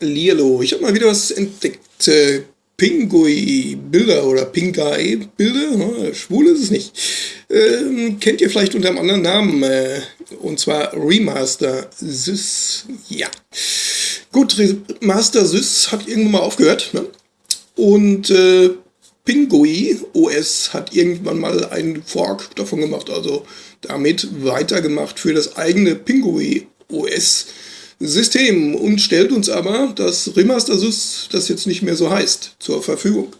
Lilo, ich habe mal wieder was entdeckt. Äh, Pingui-Bilder oder Pingai-Bilder, ne? schwul ist es nicht. Ähm, kennt ihr vielleicht unter einem anderen Namen, äh, und zwar Remaster Sys. Ja. Gut, Remaster Sys hat irgendwann mal aufgehört. Ne? Und äh, Pingui OS hat irgendwann mal einen Fork davon gemacht, also damit weitergemacht für das eigene Pingui OS. System und stellt uns aber das Remaster Sys, das jetzt nicht mehr so heißt, zur Verfügung.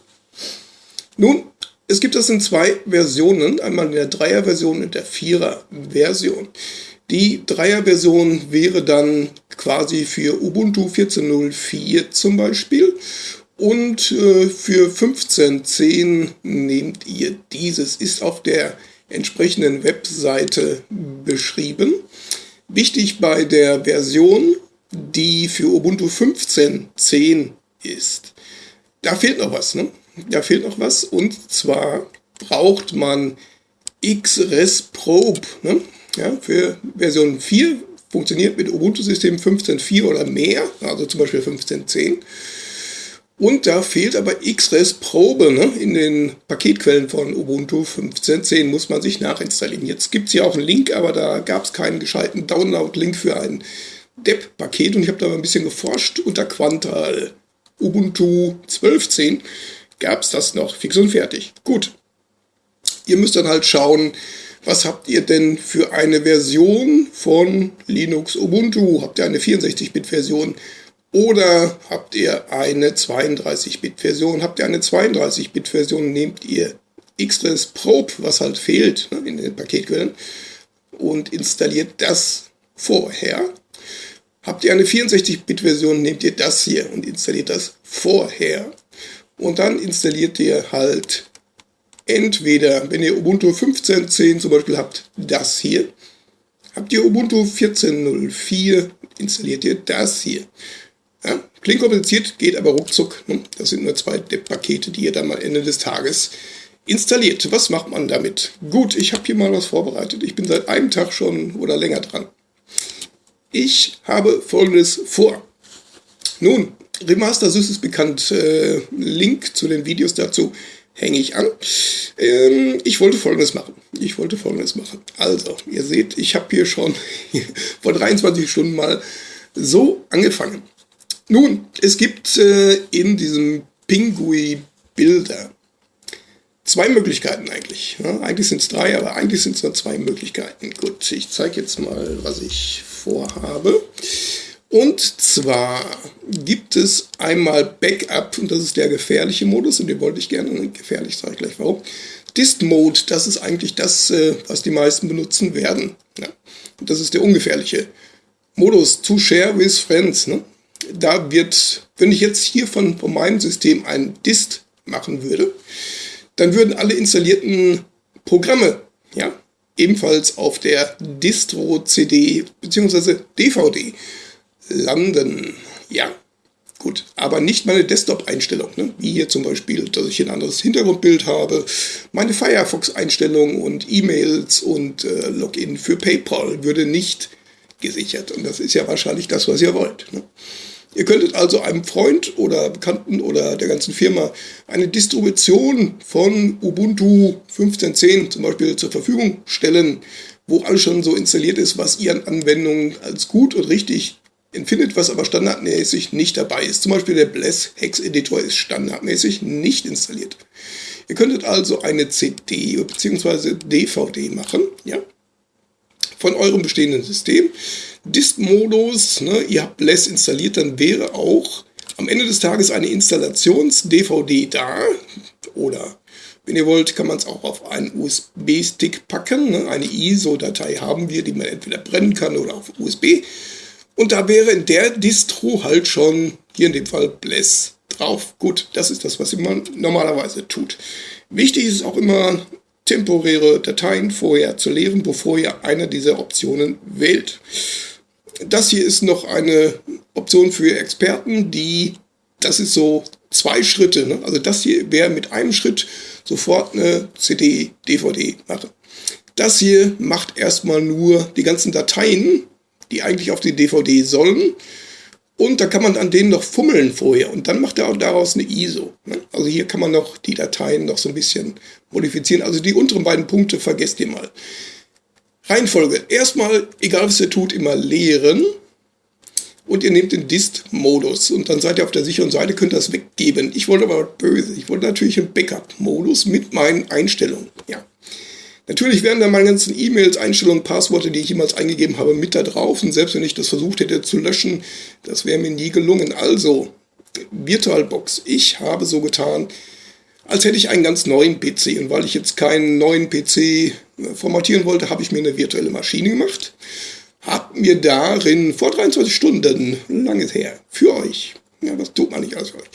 Nun, es gibt das in zwei Versionen, einmal in der Dreier-Version und der Vierer-Version. Die Dreier-Version wäre dann quasi für Ubuntu 14.04 zum Beispiel und äh, für 15.10 nehmt ihr dieses, ist auf der entsprechenden Webseite beschrieben. Wichtig bei der Version, die für Ubuntu 15.10 ist. Da fehlt noch was, ne? Da fehlt noch was und zwar braucht man XRES Probe. Ne? Ja, für Version 4 funktioniert mit Ubuntu-System 15.4 oder mehr, also zum Beispiel 15.10. Und da fehlt aber XRES Probe ne? in den Paketquellen von Ubuntu 15.10 muss man sich nachinstallieren. Jetzt gibt es hier auch einen Link, aber da gab es keinen gescheiten Download-Link für ein DEP-Paket und ich habe da mal ein bisschen geforscht. Unter Quantal Ubuntu 12.10 gab es das noch fix und fertig. Gut, ihr müsst dann halt schauen, was habt ihr denn für eine Version von Linux Ubuntu? Habt ihr eine 64-Bit-Version? Oder habt ihr eine 32-Bit-Version? Habt ihr eine 32-Bit-Version, nehmt ihr Xres Probe, was halt fehlt ne, in den Paketquellen, und installiert das vorher. Habt ihr eine 64-Bit-Version, nehmt ihr das hier und installiert das vorher. Und dann installiert ihr halt entweder, wenn ihr Ubuntu 15.10 zum Beispiel habt, das hier. Habt ihr Ubuntu 14.04, installiert ihr das hier. Klingt kompliziert, geht aber ruckzuck. Ne? Das sind nur zwei Pakete, die ihr dann mal Ende des Tages installiert. Was macht man damit? Gut, ich habe hier mal was vorbereitet. Ich bin seit einem Tag schon oder länger dran. Ich habe folgendes vor. Nun, Remaster Sys ist bekannt. Äh, Link zu den Videos dazu hänge ich an. Ähm, ich wollte folgendes machen. Ich wollte folgendes machen. Also, ihr seht, ich habe hier schon vor 23 Stunden mal so angefangen. Nun, es gibt äh, in diesem Pingui-Bilder zwei Möglichkeiten eigentlich. Ja, eigentlich sind es drei, aber eigentlich sind es nur zwei Möglichkeiten. Gut, ich zeige jetzt mal, was ich vorhabe. Und zwar gibt es einmal Backup, und das ist der gefährliche Modus, und den wollte ich gerne, gefährlich sage ich gleich warum. Dist Mode, das ist eigentlich das, äh, was die meisten benutzen werden. Ja. Und das ist der ungefährliche Modus, to share with friends. Ne? Da wird, wenn ich jetzt hier von, von meinem System ein Dist machen würde, dann würden alle installierten Programme, ja, ebenfalls auf der Distro-CD bzw. DVD landen. Ja, gut, aber nicht meine Desktop-Einstellung, ne? wie hier zum Beispiel, dass ich ein anderes Hintergrundbild habe, meine Firefox-Einstellung und E-Mails und äh, Login für PayPal würde nicht gesichert. Und das ist ja wahrscheinlich das, was ihr wollt. Ne? Ihr könntet also einem Freund oder Bekannten oder der ganzen Firma eine Distribution von Ubuntu 15.10 zum Beispiel zur Verfügung stellen, wo alles schon so installiert ist, was ihr an Anwendungen als gut und richtig empfindet, was aber standardmäßig nicht dabei ist. Zum Beispiel der Bless Hex Editor ist standardmäßig nicht installiert. Ihr könntet also eine CD bzw. DVD machen, ja, von eurem bestehenden System. Dist-Modus, ne, ihr habt Bless installiert, dann wäre auch am Ende des Tages eine Installations-DVD da. Oder wenn ihr wollt, kann man es auch auf einen USB-Stick packen. Ne? Eine ISO-Datei haben wir, die man entweder brennen kann oder auf USB. Und da wäre in der Distro halt schon, hier in dem Fall Bless drauf. Gut, das ist das, was man normalerweise tut. Wichtig ist auch immer, temporäre Dateien vorher zu leeren, bevor ihr eine dieser Optionen wählt. Das hier ist noch eine Option für Experten, die, das ist so zwei Schritte. Ne? Also das hier wäre mit einem Schritt sofort eine CD, DVD machen. Das hier macht erstmal nur die ganzen Dateien, die eigentlich auf die DVD sollen, Und da kann man an denen noch fummeln vorher und dann macht er auch daraus eine ISO. Ne? Also hier kann man noch die Dateien noch so ein bisschen modifizieren. Also die unteren beiden Punkte vergesst ihr mal. Reihenfolge. Erstmal, egal was ihr tut, immer leeren. Und ihr nehmt den Dist-Modus und dann seid ihr auf der sicheren Seite, könnt das weggeben. Ich wollte aber böse. Ich wollte natürlich einen Backup-Modus mit meinen Einstellungen. Ja. Natürlich wären da meine ganzen E-Mails, Einstellungen, Passworte, die ich jemals eingegeben habe, mit da drauf. Und selbst wenn ich das versucht hätte zu löschen, das wäre mir nie gelungen. Also, VirtualBox. Ich habe so getan, als hätte ich einen ganz neuen PC. Und weil ich jetzt keinen neuen PC äh, formatieren wollte, habe ich mir eine virtuelle Maschine gemacht. Habe mir darin vor 23 Stunden, langes her, für euch, ja, was tut man nicht alles für euch,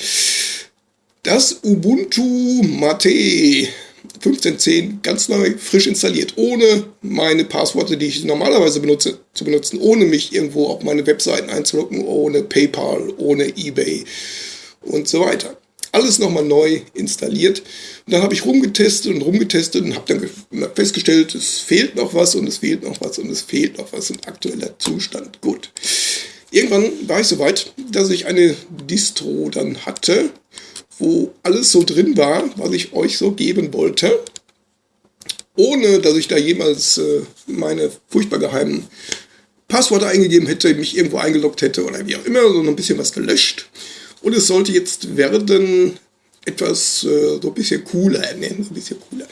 das Ubuntu Mate 15.10 ganz neu, frisch installiert, ohne meine Passworte, die ich normalerweise benutze, zu benutzen, ohne mich irgendwo auf meine Webseiten einzuloggen, ohne PayPal, ohne eBay und so weiter. Alles nochmal neu installiert. Und dann habe ich rumgetestet und rumgetestet und habe dann festgestellt, es fehlt noch was und es fehlt noch was und es fehlt noch was. Ein aktueller Zustand. Gut. Irgendwann war ich so weit, dass ich eine Distro dann hatte, wo alles so drin war, was ich euch so geben wollte, ohne dass ich da jemals äh, meine furchtbar geheimen Passworte eingegeben hätte, mich irgendwo eingeloggt hätte oder wie auch immer, so ein bisschen was gelöscht. Und es sollte jetzt werden etwas äh, so ein bisschen cooler, ne? so ein bisschen cooler.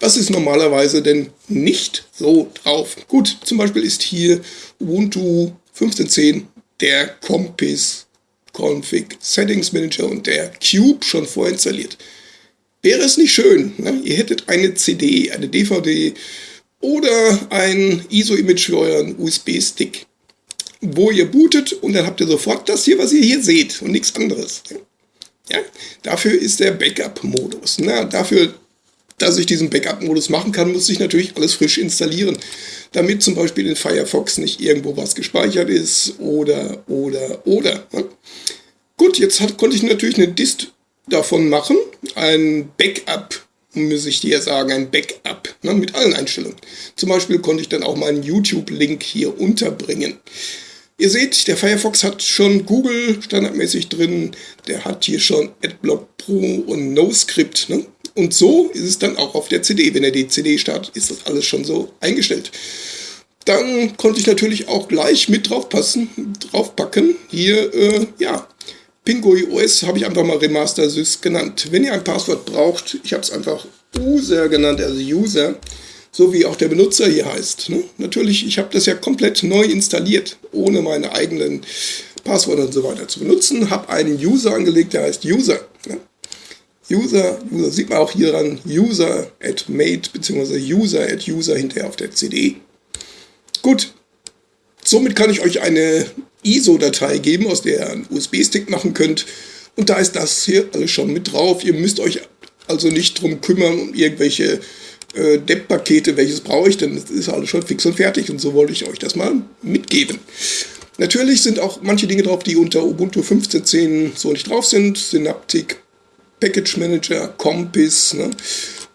Was ist normalerweise denn nicht so drauf? Gut, zum Beispiel ist hier Ubuntu 15.10 der Compis Config Settings Manager und der Cube schon vorinstalliert. Wäre es nicht schön, ne? ihr hättet eine CD, eine DVD oder ein ISO-Image für euren USB-Stick, wo ihr bootet und dann habt ihr sofort das hier, was ihr hier seht und nichts anderes. Ja? Dafür ist der Backup-Modus. Dafür, dass ich diesen Backup-Modus machen kann, muss ich natürlich alles frisch installieren damit zum Beispiel in Firefox nicht irgendwo was gespeichert ist oder, oder, oder. Gut, jetzt hat, konnte ich natürlich eine Dist davon machen, ein Backup, muss ich dir sagen, ein Backup ne, mit allen Einstellungen. Zum Beispiel konnte ich dann auch meinen YouTube-Link hier unterbringen. Ihr seht, der Firefox hat schon Google standardmäßig drin, der hat hier schon AdBlock Pro und NoScript. Ne? Und so ist es dann auch auf der CD. Wenn er die CD startet, ist das alles schon so eingestellt. Dann konnte ich natürlich auch gleich mit draufpassen, draufpacken. Hier, äh, ja, Pingui OS habe ich einfach mal Remaster Sys genannt. Wenn ihr ein Passwort braucht, ich habe es einfach User genannt, also User, so wie auch der Benutzer hier heißt. Ne? Natürlich, ich habe das ja komplett neu installiert, ohne meine eigenen Passwörter und so weiter zu benutzen. Habe einen User angelegt, der heißt User. Ne? User, User sieht man auch hier dran, User at mate bzw. User at User hinterher auf der CD. Gut, somit kann ich euch eine ISO-Datei geben, aus der ihr einen USB-Stick machen könnt. Und da ist das hier alles schon mit drauf. Ihr müsst euch also nicht drum kümmern, um irgendwelche äh, Depp-Pakete, welches brauche ich denn? Das ist alles schon fix und fertig. Und so wollte ich euch das mal mitgeben. Natürlich sind auch manche Dinge drauf, die unter Ubuntu 15.10 so nicht drauf sind. Synaptic Package Manager, Compass. Ne?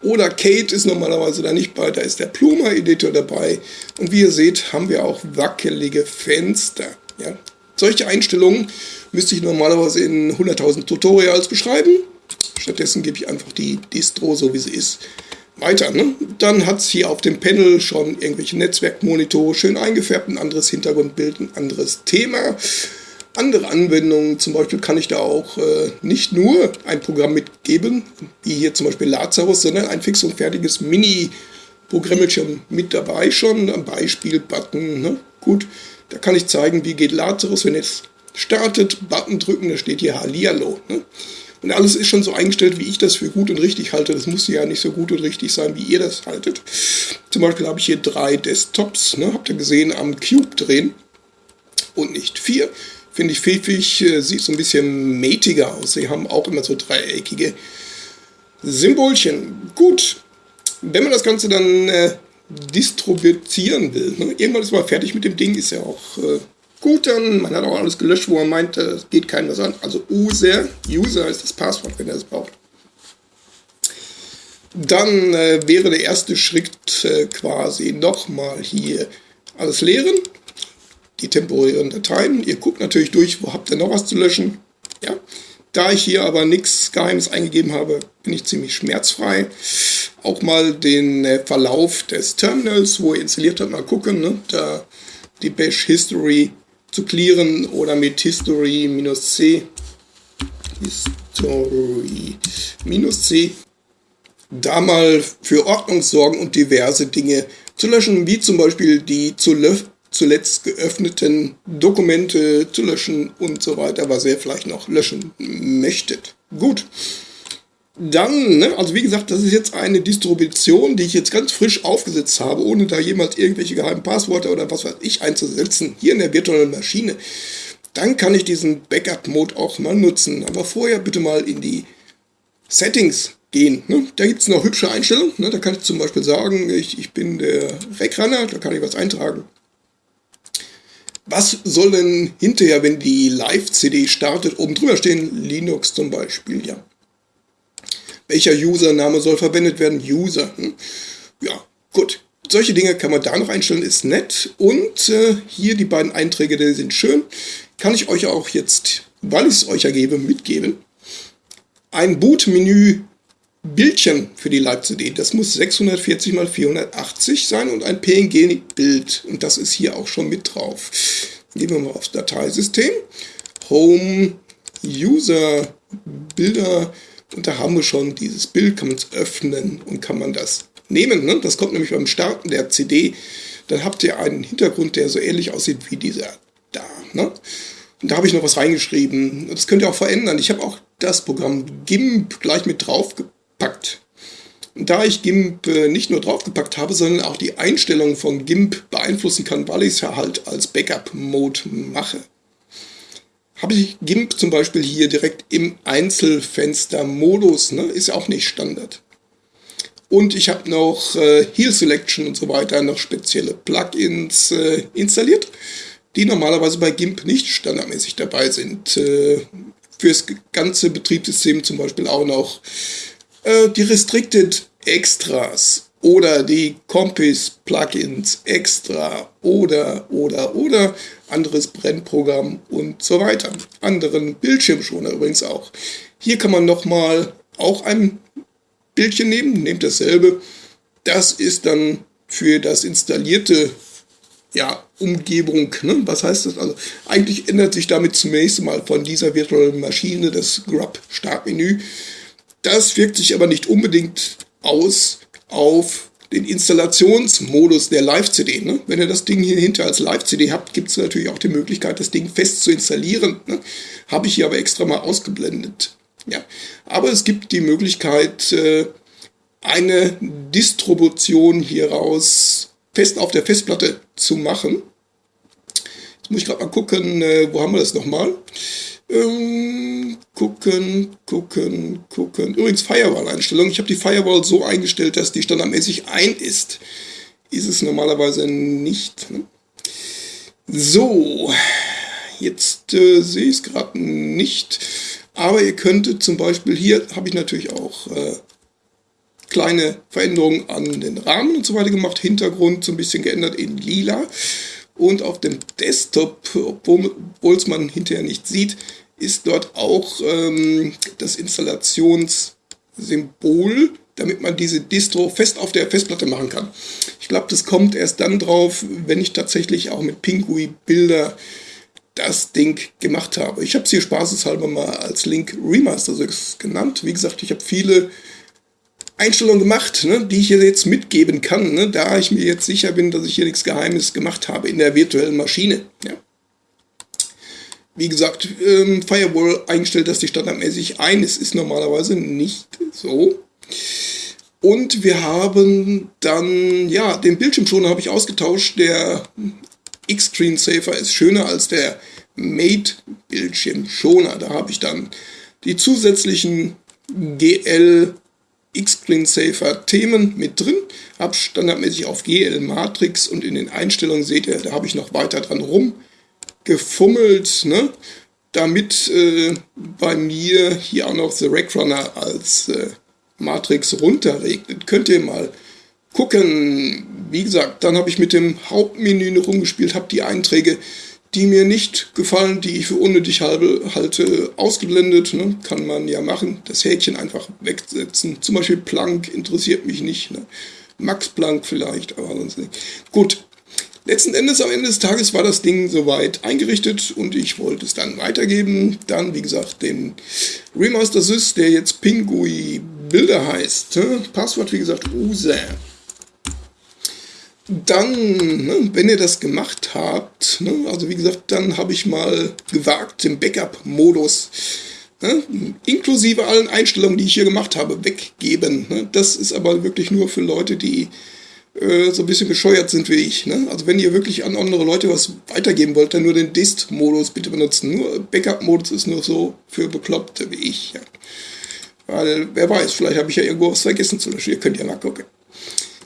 Oder Kate ist normalerweise da nicht bei, da ist der Pluma-Editor dabei. Und wie ihr seht, haben wir auch wackelige Fenster. Ja? Solche Einstellungen müsste ich normalerweise in 100.000 Tutorials beschreiben. Stattdessen gebe ich einfach die Distro, so wie sie ist, weiter. Ne? Dann hat es hier auf dem Panel schon irgendwelche Netzwerkmonitore schön eingefärbt, ein anderes Hintergrundbild, ein anderes Thema andere Anwendungen. Zum Beispiel kann ich da auch äh, nicht nur ein Programm mitgeben, wie hier zum Beispiel Lazarus, sondern ein fix und fertiges Mini-Programmchen mit dabei schon, ein Beispiel-Button. Ne? Gut, da kann ich zeigen, wie geht Lazarus, wenn es startet, Button drücken, da steht hier Hallihallo. Ne? Und alles ist schon so eingestellt, wie ich das für gut und richtig halte. Das muss ja nicht so gut und richtig sein, wie ihr das haltet. Zum Beispiel habe ich hier drei Desktops, ne? habt ihr gesehen, am Cube drehen und nicht vier. Finde ich pfiffig, äh, sieht so ein bisschen matiger aus. Sie haben auch immer so dreieckige Symbolchen. Gut, wenn man das Ganze dann äh, distribuieren will, ne? irgendwann ist man fertig mit dem Ding, ist ja auch äh, dann man hat auch alles gelöscht, wo man meint, es geht keinem was an. Also User, User ist das Passwort, wenn er es braucht. Dann äh, wäre der erste Schritt äh, quasi nochmal hier alles leeren die temporären Dateien. Ihr guckt natürlich durch, wo habt ihr noch was zu löschen. Ja. Da ich hier aber nichts Geheimes eingegeben habe, bin ich ziemlich schmerzfrei. Auch mal den äh, Verlauf des Terminals, wo ihr installiert habt, mal gucken. Ne? Da die Bash History zu clearen oder mit History-C History-C da mal für Ordnung sorgen und diverse Dinge zu löschen, wie zum Beispiel die zuletzt geöffneten Dokumente zu löschen und so weiter, was ihr vielleicht noch löschen möchtet. Gut. Dann, ne, also wie gesagt, das ist jetzt eine Distribution, die ich jetzt ganz frisch aufgesetzt habe, ohne da jemals irgendwelche geheimen Passwörter oder was weiß ich einzusetzen, hier in der virtuellen Maschine. Dann kann ich diesen Backup-Mode auch mal nutzen. Aber vorher bitte mal in die Settings gehen. Ne? Da gibt es noch hübsche Einstellungen. Ne? Da kann ich zum Beispiel sagen, ich, ich bin der Wegranner, da kann ich was eintragen. Was soll denn hinterher, wenn die Live-CD startet, oben drüber stehen? Linux zum Beispiel, ja. Welcher Username soll verwendet werden? User. Hm? Ja, gut. Solche Dinge kann man da noch einstellen, ist nett. Und äh, hier die beiden Einträge, die sind schön. Kann ich euch auch jetzt, weil ich es euch ergebe, mitgeben. Ein Boot-Menü Bildchen für die Live-CD. Das muss 640 x 480 sein und ein PNG-Bild. Und das ist hier auch schon mit drauf. Gehen wir mal aufs Dateisystem. Home, User, Bilder. Und da haben wir schon dieses Bild, kann man es öffnen und kann man das nehmen. Ne? Das kommt nämlich beim Starten der CD. Dann habt ihr einen Hintergrund, der so ähnlich aussieht wie dieser da. Ne? Und da habe ich noch was reingeschrieben. Das könnt ihr auch verändern. Ich habe auch das Programm GIMP gleich mit drauf gepackt. Und da ich GIMP äh, nicht nur draufgepackt habe, sondern auch die Einstellungen von GIMP beeinflussen kann, weil ich es ja halt als Backup-Mode mache, habe ich GIMP zum Beispiel hier direkt im Einzelfenster-Modus. Ne? Ist ja auch nicht Standard. Und ich habe noch äh, Heal Selection und so weiter, noch spezielle Plugins äh, installiert, die normalerweise bei GIMP nicht standardmäßig dabei sind. Äh, fürs ganze Betriebssystem zum Beispiel auch noch äh, die Restricted Extras oder die Compis Plugins extra oder oder oder anderes Brennprogramm und so weiter. Anderen Bildschirmschoner übrigens auch. Hier kann man nochmal auch ein Bildchen nehmen, nehmt dasselbe. Das ist dann für das installierte ja, Umgebung. Ne? Was heißt das? Also eigentlich ändert sich damit zunächst mal von dieser virtuellen Maschine das Grub-Startmenü. Das wirkt sich aber nicht unbedingt aus auf den Installationsmodus der Live-CD. Ne? Wenn ihr das Ding hier hinter als Live-CD habt, gibt es natürlich auch die Möglichkeit, das Ding fest zu installieren. Ne? Habe ich hier aber extra mal ausgeblendet. Ja. Aber es gibt die Möglichkeit, äh, eine Distribution hieraus fest auf der Festplatte zu machen. Jetzt muss ich gerade mal gucken, äh, wo haben wir das nochmal? Ähm, gucken, gucken, gucken. Übrigens Firewall-Einstellung. Ich habe die Firewall so eingestellt, dass die standardmäßig ein ist. Ist es normalerweise nicht. Ne? So, jetzt äh, sehe ich es gerade nicht. Aber ihr könntet zum Beispiel, hier habe ich natürlich auch äh, kleine Veränderungen an den Rahmen und so weiter gemacht. Hintergrund so ein bisschen geändert in lila. Und auf dem Desktop, obwohl es man hinterher nicht sieht, ist dort auch ähm, das Installationssymbol, damit man diese Distro fest auf der Festplatte machen kann. Ich glaube, das kommt erst dann drauf, wenn ich tatsächlich auch mit Pingui Bilder das Ding gemacht habe. Ich habe es hier spaßeshalber mal als Link Remaster genannt. Wie gesagt, ich habe viele Einstellungen gemacht, ne, die ich hier jetzt mitgeben kann, ne, da ich mir jetzt sicher bin, dass ich hier nichts Geheimes gemacht habe in der virtuellen Maschine. Ja. Wie gesagt, ähm, Firewall eingestellt, dass die standardmäßig ein ist, ist normalerweise nicht so. Und wir haben dann, ja, den Bildschirmschoner habe ich ausgetauscht. Der X-Screen Safer ist schöner als der Mate Bildschirmschoner. Da habe ich dann die zusätzlichen GL X-Screen Safer Themen mit drin. Habe standardmäßig auf GL Matrix und in den Einstellungen seht ihr, da habe ich noch weiter dran rumgefummelt, ne? damit äh, bei mir hier auch noch The Rack Runner als äh, Matrix runterregnet. Könnt ihr mal gucken, wie gesagt, dann habe ich mit dem Hauptmenü rumgespielt, habe die Einträge, die mir nicht gefallen, die ich für unnötig halbe, halte, ausgeblendet. Ne? Kann man ja machen. Das Häkchen einfach wegsetzen. Zum Beispiel Planck interessiert mich nicht. Ne? Max Planck vielleicht, aber sonst nicht. Gut, Letzten Endes, am Ende des Tages war das Ding soweit eingerichtet und ich wollte es dann weitergeben. Dann, wie gesagt, den Remaster Sys, der jetzt Pingui Bilder heißt. Passwort, wie gesagt, USE. Dann, ne, wenn ihr das gemacht habt, ne, also wie gesagt, dann habe ich mal gewagt, den Backup-Modus, ne, inklusive allen Einstellungen, die ich hier gemacht habe, weggeben. Ne. Das ist aber wirklich nur für Leute, die äh, so ein bisschen bescheuert sind wie ich. Ne? Also wenn ihr wirklich an andere Leute was weitergeben wollt, dann nur den Dist-Modus bitte benutzen. Nur Backup-Modus ist nur so für Bekloppte wie ich. Ja. Weil, wer weiß, vielleicht habe ich ja irgendwo was vergessen zu löschen. Ihr könnt ja mal gucken.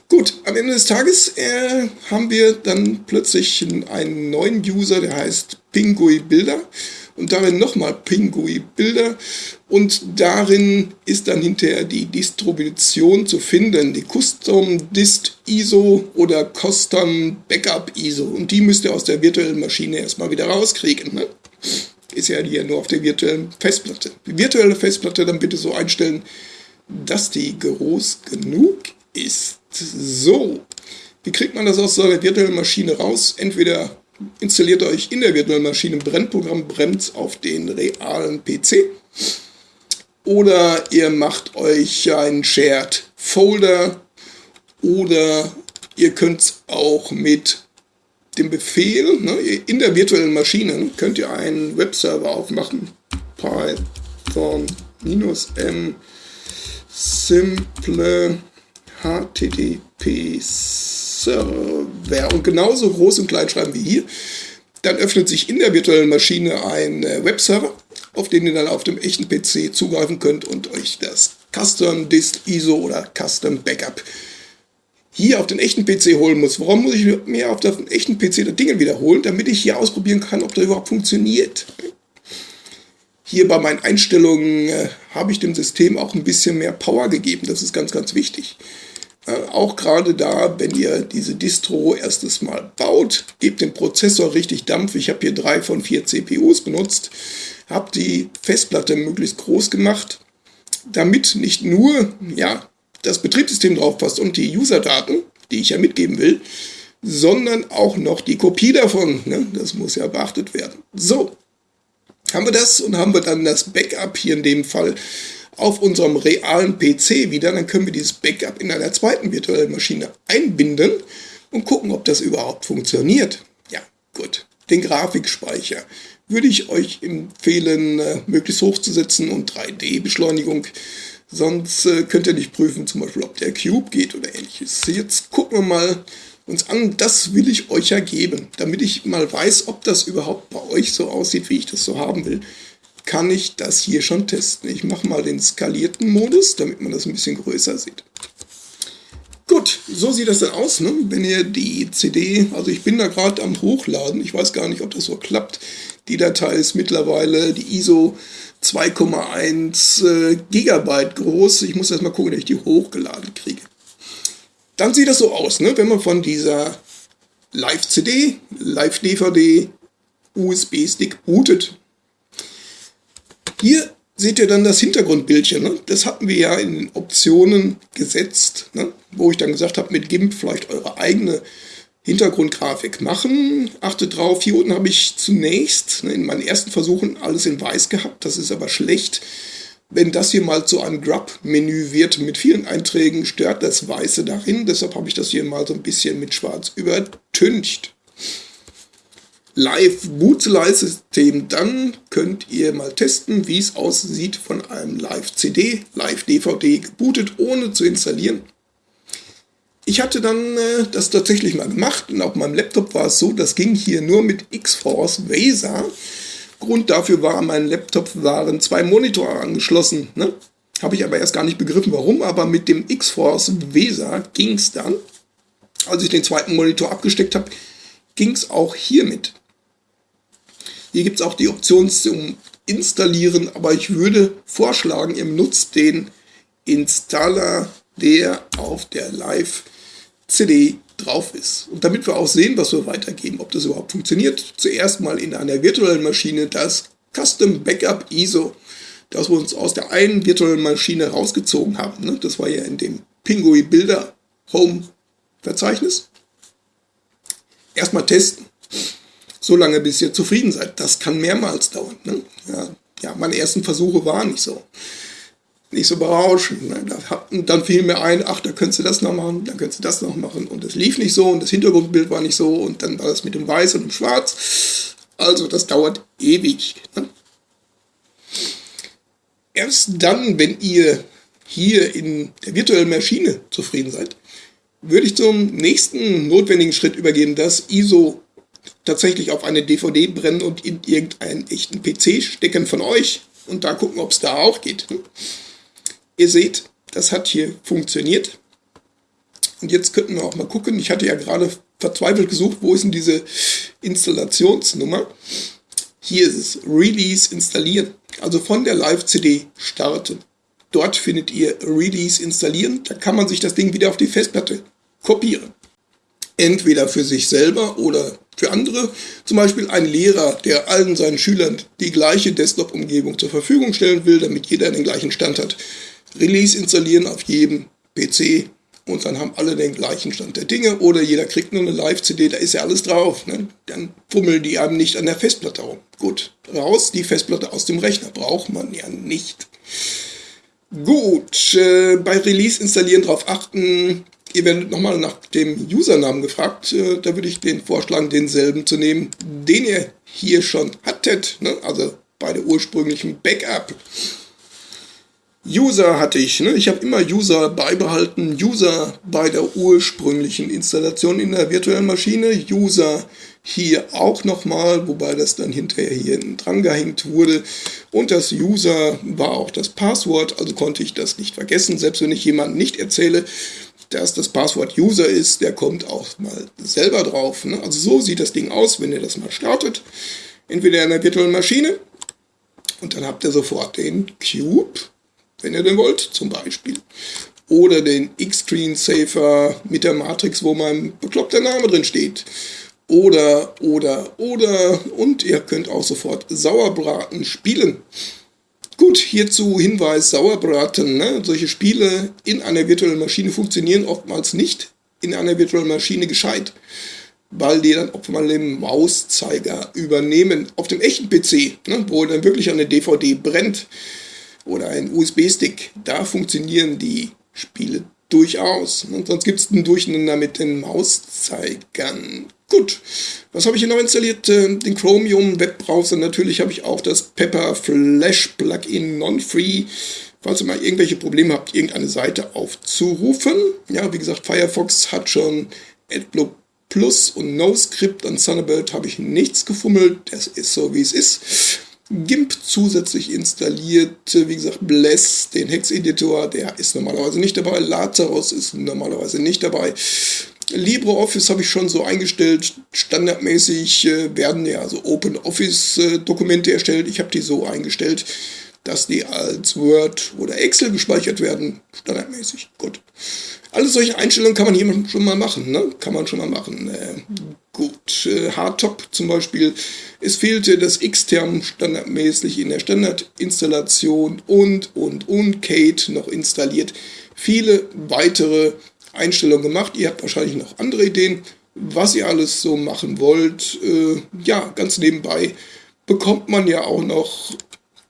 Gut, am Ende des Tages äh, haben wir dann plötzlich einen neuen User, der heißt Pingui Bilder und darin nochmal Pingui Bilder und darin ist dann hinterher die Distribution zu finden, die Custom Dist ISO oder Custom Backup ISO und die müsst ihr aus der virtuellen Maschine erstmal wieder rauskriegen. Ne? Ist ja hier nur auf der virtuellen Festplatte. Die virtuelle Festplatte dann bitte so einstellen, dass die groß genug ist. So, wie kriegt man das aus so einer virtuellen Maschine raus? Entweder installiert euch in der virtuellen Maschine ein Brennprogramm, brennt auf den realen PC. Oder ihr macht euch einen Shared Folder. Oder ihr könnt es auch mit dem Befehl, ne, in der virtuellen Maschine könnt ihr einen Webserver aufmachen. Python-m simple HTTP Server und genauso groß und klein schreiben wie hier. Dann öffnet sich in der virtuellen Maschine ein äh, Webserver, auf den ihr dann auf dem echten PC zugreifen könnt und euch das Custom Disk ISO oder Custom Backup hier auf den echten PC holen muss. Warum muss ich mir auf den echten PC das Ding wiederholen? Damit ich hier ausprobieren kann, ob das überhaupt funktioniert. Hier bei meinen Einstellungen äh, habe ich dem System auch ein bisschen mehr Power gegeben. Das ist ganz, ganz wichtig. Äh, auch gerade da, wenn ihr diese Distro erstes Mal baut, gebt dem Prozessor richtig Dampf. Ich habe hier drei von vier CPUs benutzt, habe die Festplatte möglichst groß gemacht, damit nicht nur ja, das Betriebssystem drauf passt und die User-Daten, die ich ja mitgeben will, sondern auch noch die Kopie davon. Ne? Das muss ja beachtet werden. So, haben wir das und haben wir dann das Backup hier in dem Fall auf unserem realen PC wieder, dann können wir dieses Backup in einer zweiten virtuellen Maschine einbinden und gucken, ob das überhaupt funktioniert. Ja, gut. Den Grafikspeicher würde ich euch empfehlen, äh, möglichst hochzusetzen und 3D-Beschleunigung. Sonst äh, könnt ihr nicht prüfen, zum Beispiel, ob der Cube geht oder ähnliches. Jetzt gucken wir mal uns an. Das will ich euch ja geben, damit ich mal weiß, ob das überhaupt bei euch so aussieht, wie ich das so haben will kann ich das hier schon testen. Ich mache mal den skalierten Modus, damit man das ein bisschen größer sieht. Gut, so sieht das dann aus, ne? wenn ihr die CD, also ich bin da gerade am Hochladen, ich weiß gar nicht, ob das so klappt. Die Datei ist mittlerweile die ISO 2,1 äh, Gigabyte groß. Ich muss erst mal gucken, dass ich die hochgeladen kriege. Dann sieht das so aus, ne? wenn man von dieser Live-CD, Live-DVD, USB-Stick bootet. Hier seht ihr dann das Hintergrundbildchen. Ne? Das hatten wir ja in den Optionen gesetzt, ne? wo ich dann gesagt habe, mit GIMP vielleicht eure eigene Hintergrundgrafik machen. Achtet drauf, hier unten habe ich zunächst ne, in meinen ersten Versuchen alles in weiß gehabt. Das ist aber schlecht. Wenn das hier mal zu einem Grub-Menü wird mit vielen Einträgen, stört das Weiße darin. Deshalb habe ich das hier mal so ein bisschen mit Schwarz übertüncht. Live-Bootselei-System, dann könnt ihr mal testen, wie es aussieht von einem Live-CD, Live-DVD gebootet, ohne zu installieren. Ich hatte dann äh, das tatsächlich mal gemacht und auf meinem Laptop war es so, das ging hier nur mit X-Force VESA. Grund dafür war, mein Laptop waren zwei Monitore angeschlossen. Ne? Habe ich aber erst gar nicht begriffen, warum, aber mit dem X-Force VESA ging es dann. Als ich den zweiten Monitor abgesteckt habe, ging es auch hiermit. Hier gibt es auch die Option zum Installieren, aber ich würde vorschlagen, ihr nutzt den Installer, der auf der Live-CD drauf ist. Und damit wir auch sehen, was wir weitergeben, ob das überhaupt funktioniert, zuerst mal in einer virtuellen Maschine das Custom Backup ISO, das wir uns aus der einen virtuellen Maschine rausgezogen haben. Ne? Das war ja in dem Pingui Bilder Home Verzeichnis. Erstmal testen. So lange, bis ihr zufrieden seid. Das kann mehrmals dauern. Ne? Ja, ja, meine ersten Versuche waren nicht so nicht so berauschend. Ne? dann fiel mir ein, ach, da könntest du das noch machen, dann könntest du das noch machen. Und es lief nicht so und das Hintergrundbild war nicht so und dann war das mit dem Weiß und dem Schwarz. Also das dauert ewig. Ne? Erst dann, wenn ihr hier in der virtuellen Maschine zufrieden seid, würde ich zum nächsten notwendigen Schritt übergehen, das ISO tatsächlich auf eine DVD brennen und in irgendeinen echten PC stecken von euch und da gucken, ob es da auch geht. Ihr seht, das hat hier funktioniert. Und jetzt könnten wir auch mal gucken. Ich hatte ja gerade verzweifelt gesucht, wo ist denn diese Installationsnummer? Hier ist es, Release installieren. Also von der Live-CD starten. Dort findet ihr Release installieren. Da kann man sich das Ding wieder auf die Festplatte kopieren. Entweder für sich selber oder für andere. Zum Beispiel ein Lehrer, der allen seinen Schülern die gleiche Desktop-Umgebung zur Verfügung stellen will, damit jeder den gleichen Stand hat. Release installieren auf jedem PC und dann haben alle den gleichen Stand der Dinge oder jeder kriegt nur eine Live-CD, da ist ja alles drauf. Ne? Dann fummeln die einem nicht an der Festplatte rum. Gut, raus, die Festplatte aus dem Rechner braucht man ja nicht. Gut, äh, bei Release installieren darauf achten. Ihr werdet nochmal nach dem Usernamen gefragt. Äh, da würde ich den vorschlagen, denselben zu nehmen, den ihr hier schon hattet. Ne? Also bei der ursprünglichen Backup. User hatte ich. Ne? Ich habe immer User beibehalten. User bei der ursprünglichen Installation in der virtuellen Maschine. User hier auch nochmal, wobei das dann hinterher hier dran gehängt wurde. Und das User war auch das Passwort, also konnte ich das nicht vergessen. Selbst wenn ich jemandem nicht erzähle, dass das Passwort User ist, der kommt auch mal selber drauf. Ne? Also so sieht das Ding aus, wenn ihr das mal startet. Entweder in der virtuellen Maschine und dann habt ihr sofort den Cube wenn ihr denn wollt, zum Beispiel. Oder den X-Screen-Safer mit der Matrix, wo mein bekloppter Name drin steht. Oder, oder, oder. Und ihr könnt auch sofort Sauerbraten spielen. Gut, hierzu Hinweis, Sauerbraten. Ne? Solche Spiele in einer virtuellen Maschine funktionieren oftmals nicht in einer virtuellen Maschine gescheit, weil die dann oft mal den Mauszeiger übernehmen. Auf dem echten PC, ne, wo dann wirklich eine DVD brennt, oder ein USB-Stick. Da funktionieren die Spiele durchaus. Und sonst gibt es ein Durcheinander mit den Mauszeigern. Gut, was habe ich hier noch installiert? Äh, den Chromium Webbrowser. Natürlich habe ich auch das Pepper Flash Plugin Non-Free. Falls ihr mal irgendwelche Probleme habt, irgendeine Seite aufzurufen. Ja, wie gesagt, Firefox hat schon AdBlock Plus und NoScript. An Thunderbird habe ich nichts gefummelt. Das ist so, wie es ist. GIMP zusätzlich installiert. Wie gesagt, Bless, den Hex-Editor, der ist normalerweise nicht dabei. Lazarus ist normalerweise nicht dabei. LibreOffice habe ich schon so eingestellt. Standardmäßig äh, werden ja also OpenOffice-Dokumente erstellt. Ich habe die so eingestellt, dass die als Word oder Excel gespeichert werden. Standardmäßig. Gut. Alle solche Einstellungen kann man hier schon mal machen. Ne? Kann man schon mal machen. Äh, gut. Äh, Hardtop zum Beispiel. Es fehlte das Xterm standardmäßig in der Standardinstallation und, und, und Kate noch installiert. Viele weitere Einstellungen gemacht. Ihr habt wahrscheinlich noch andere Ideen, was ihr alles so machen wollt. Äh, ja, ganz nebenbei bekommt man ja auch noch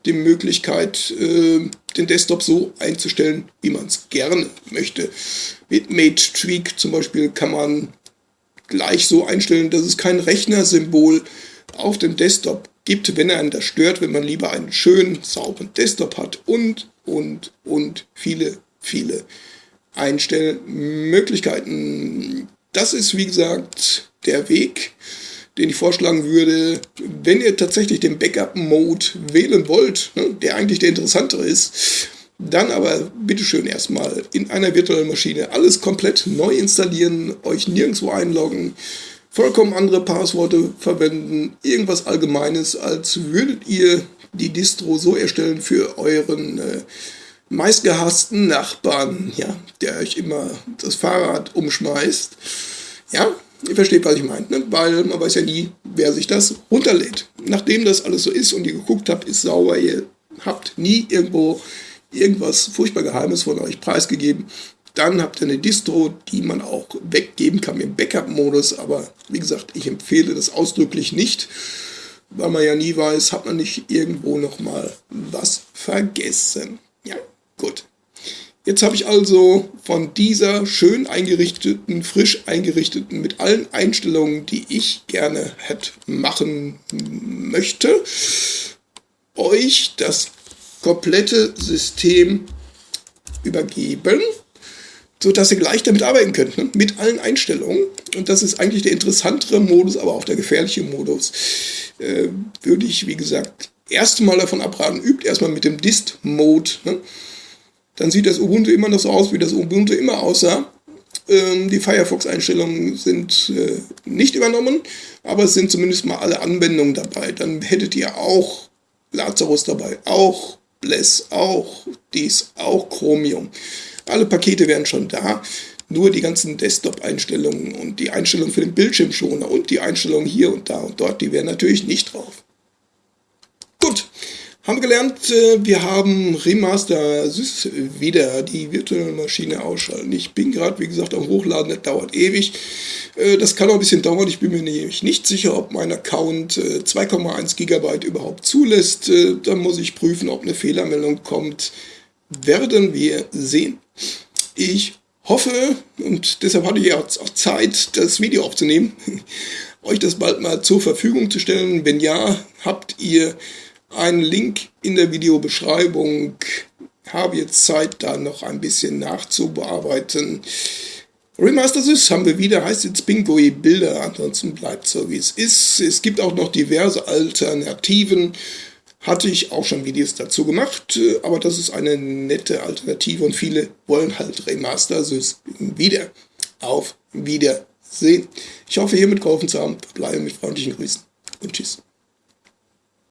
die Möglichkeit, äh, den Desktop so einzustellen, wie man es gerne möchte. Mit Mate Tweak zum Beispiel kann man gleich so einstellen, dass es kein Rechnersymbol auf dem Desktop gibt, wenn er einen das stört, wenn man lieber einen schönen, sauberen Desktop hat und, und, und viele, viele Einstellmöglichkeiten. Das ist, wie gesagt, der Weg, den ich vorschlagen würde, wenn ihr tatsächlich den Backup-Mode wählen wollt, ne, der eigentlich der interessantere ist, dann aber bitteschön erstmal in einer virtuellen Maschine alles komplett neu installieren, euch nirgendwo einloggen, vollkommen andere Passworte verwenden, irgendwas Allgemeines, als würdet ihr die Distro so erstellen für euren äh, meistgehassten Nachbarn, ja, der euch immer das Fahrrad umschmeißt Ja, ihr versteht, was ich meine, ne? weil man weiß ja nie, wer sich das runterlädt. Nachdem das alles so ist und ihr geguckt habt, ist sauber, ihr habt nie irgendwo irgendwas furchtbar Geheimes von euch preisgegeben, dann habt ihr eine Distro, die man auch weggeben kann im Backup-Modus, aber wie gesagt, ich empfehle das ausdrücklich nicht, weil man ja nie weiß, hat man nicht irgendwo nochmal was vergessen. Ja, gut. Jetzt habe ich also von dieser schön eingerichteten, frisch eingerichteten, mit allen Einstellungen, die ich gerne hätte machen möchte, euch das komplette System übergeben, sodass ihr gleich damit arbeiten könnt, ne? mit allen Einstellungen. Und das ist eigentlich der interessantere Modus, aber auch der gefährliche Modus. Äh, würde ich, wie gesagt, erstmal davon abraten, übt erstmal mit dem Dist-Mode. Ne? Dann sieht das Ubuntu immer noch so aus, wie das Ubuntu immer aussah. Ähm, die Firefox-Einstellungen sind äh, nicht übernommen, aber es sind zumindest mal alle Anwendungen dabei. Dann hättet ihr auch Lazarus dabei, auch Bless, auch dies, auch Chromium. Alle Pakete wären schon da, nur die ganzen Desktop-Einstellungen und die Einstellungen für den Bildschirmschoner und die Einstellungen hier und da und dort, die wären natürlich nicht drauf. Gut, haben gelernt, äh, wir haben Remaster Sys wieder die virtuelle Maschine ausschalten. Ich bin gerade, wie gesagt, am Hochladen, das dauert ewig. Äh, das kann auch ein bisschen dauern. Ich bin mir nämlich nicht sicher, ob mein Account 2,1 äh, GB überhaupt zulässt. Dann muss ich prüfen, ob eine Fehlermeldung kommt. Werden wir sehen. Ich hoffe, und deshalb hatte ich auch Zeit, das Video aufzunehmen, euch das bald mal zur Verfügung zu stellen. Wenn ja, habt ihr einen Link in der Videobeschreibung. Habe jetzt Zeit, da noch ein bisschen nachzubearbeiten. Remaster Sys haben wir wieder, heißt jetzt Bingoi Bilder, ansonsten bleibt so wie es ist. Es gibt auch noch diverse Alternativen. Hatte ich auch schon Videos dazu gemacht, aber das ist eine nette Alternative und viele wollen halt Remaster Sys wieder. Auf Wiedersehen. Ich hoffe, hiermit geholfen zu haben. Bleibe mit freundlichen Grüßen und tschüss.